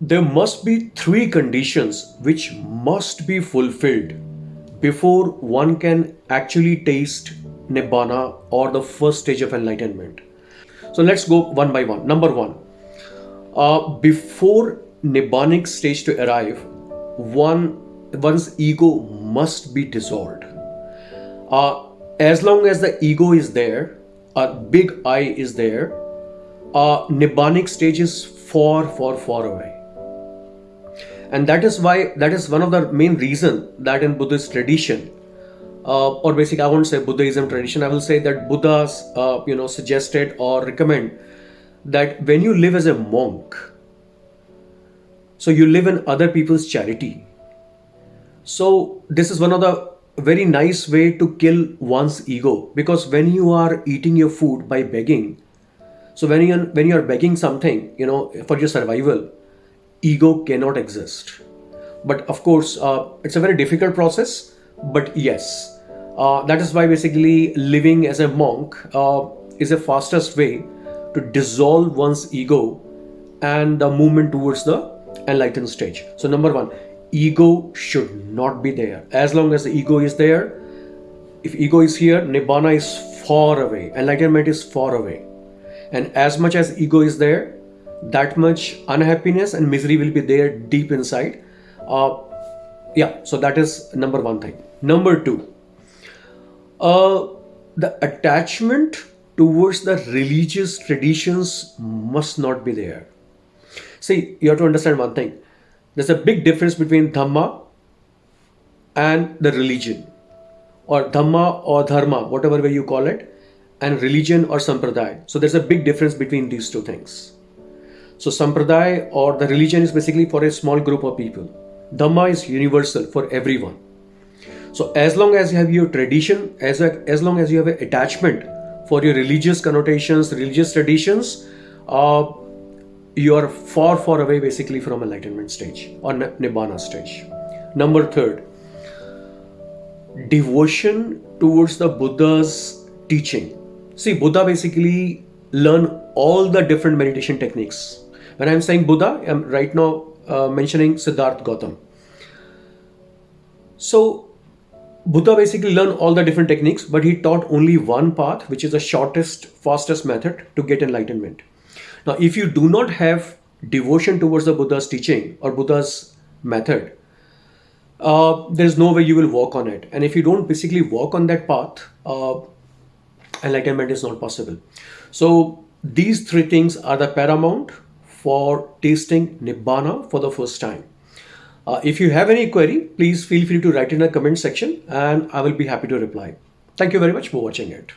there must be three conditions which must be fulfilled before one can actually taste Nibbana or the first stage of enlightenment. So let's go one by one. Number one, uh, before Nibbanic stage to arrive, one one's ego must be dissolved. Uh, as long as the ego is there, a big I is there, uh, Nibbanic stage is far, far, far away. And that is why, that is one of the main reason that in Buddhist tradition, uh, or basically I won't say Buddhism tradition, I will say that Buddhas, uh, you know, suggested or recommend that when you live as a monk, so you live in other people's charity. So this is one of the very nice way to kill one's ego because when you are eating your food by begging, so when you when you are begging something, you know, for your survival, ego cannot exist. But of course, uh, it's a very difficult process. But yes, uh, that is why basically living as a monk uh, is the fastest way to dissolve one's ego and the movement towards the enlightened stage. So number one, ego should not be there. As long as the ego is there, if ego is here, nibbana is far away, enlightenment is far away and as much as ego is there that much unhappiness and misery will be there deep inside uh, yeah so that is number one thing number two uh, the attachment towards the religious traditions must not be there see you have to understand one thing there's a big difference between dhamma and the religion or dhamma or dharma whatever way you call it and religion or sampradaya. So there's a big difference between these two things. So sampradaya or the religion is basically for a small group of people. Dhamma is universal for everyone. So as long as you have your tradition, as, as long as you have an attachment for your religious connotations, religious traditions, uh, you are far, far away basically from enlightenment stage or nibbana stage. Number third, devotion towards the Buddha's teaching See, Buddha basically learned all the different meditation techniques. When I'm saying Buddha, I'm right now uh, mentioning Siddharth Gautam. So Buddha basically learned all the different techniques, but he taught only one path, which is the shortest, fastest method to get enlightenment. Now, if you do not have devotion towards the Buddha's teaching or Buddha's method, uh, there's no way you will walk on it. And if you don't basically walk on that path, uh, enlightenment is not possible. So these three things are the paramount for tasting Nibbana for the first time. Uh, if you have any query, please feel free to write in the comment section and I will be happy to reply. Thank you very much for watching it.